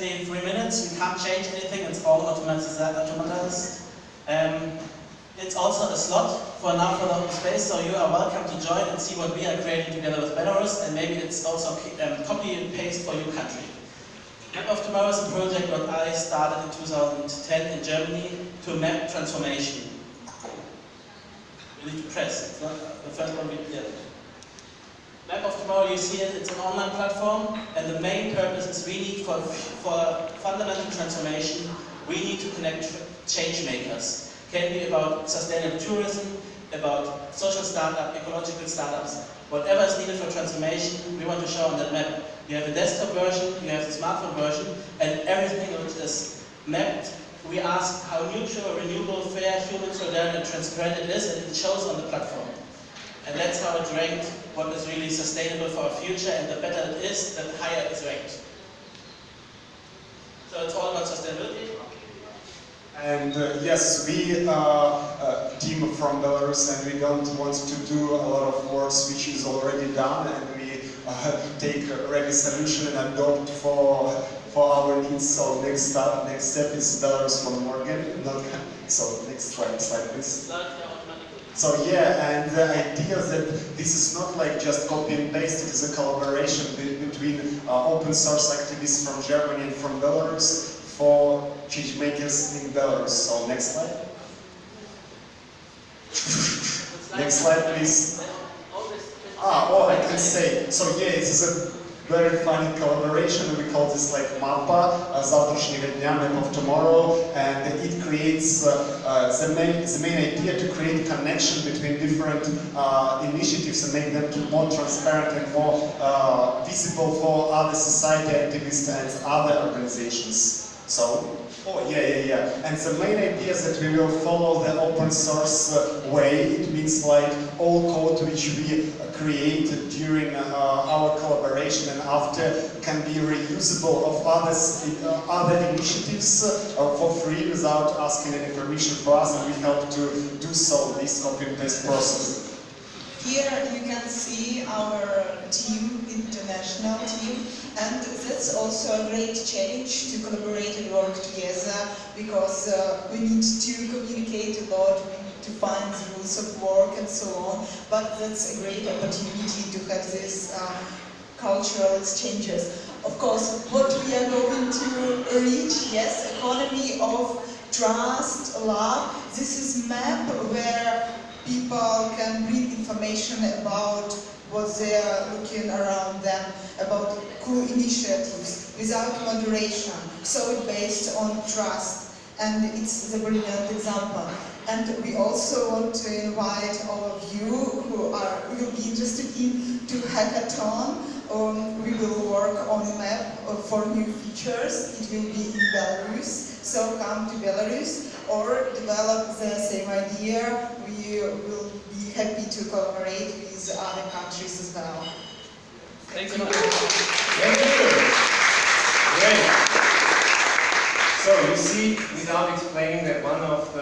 exactly three minutes. We can't change anything. It's all automatized. Um, it's also a slot for now for the open space, so you are welcome to join and see what we are creating together with Belarus, and maybe it's also um, copy and paste for your country. Map of Tomorrow is a project that I started in 2010 in Germany to map transformation. You need to press, it's not the first one we did. Map of Tomorrow, you see it, it's an online platform, and the main purpose is really for, for fundamental transformation, we need to connect change makers. Can be about sustainable tourism, about social startup, ecological startups, whatever is needed for transformation, we want to show on that map. You have a desktop version, you have the smartphone version, and everything which is mapped, we ask how neutral, renewable, fair, human, solidarity, and transparent it is, and it shows on the platform. That's how it ranked what is really sustainable for our future, and the better it is, the higher it's ranked. So it's all about sustainability. And uh, yes, we are a team from Belarus and we don't want to do a lot of work which is already done and we uh, take a ready solution and adopt for for our needs. So next step, next step is Belarus from Morgan. Not, so next slide, slide please. So yeah, and the idea that this is not like just copy and paste, it is a collaboration between uh, open source activists from Germany and from Belarus for change makers in Belarus. So next slide. next slide, please. Ah, oh, I can say. So yeah, it is a very funny collaboration. We call this like MAPA, uh, завтрашнего дня, Map of Tomorrow, and it creates uh, uh, the, main, the main idea to create connection between different uh, initiatives and make them more transparent and more uh, visible for other society activists and other organizations. So, oh yeah, yeah, yeah. And the main idea is that we will follow the open source uh, way. It means like all code which we uh, create during uh, our collaboration and after can be reusable of others, uh, other initiatives uh, for free without asking any permission for us and we help to do so, this copy and paste process. Here you can see our team, international team, and that's also a great challenge to collaborate and work together because uh, we need to communicate a lot, we need to find the rules of work and so on, but that's a great opportunity to have these uh, cultural exchanges. Of course, what we are going to reach, yes, economy of trust, love, this is map where people can read information about what they are looking around them, about cool initiatives without moderation. So it's based on trust and it's the brilliant example. And we also want to invite all of you who are will be interested in to hackathon. Um, we will work on a map for new features. It will be in Belarus, so come to Belarus or develop the same idea. We will be happy to cooperate with other countries as well. Thank you. Thank you. Great. So you see, without explaining that one of the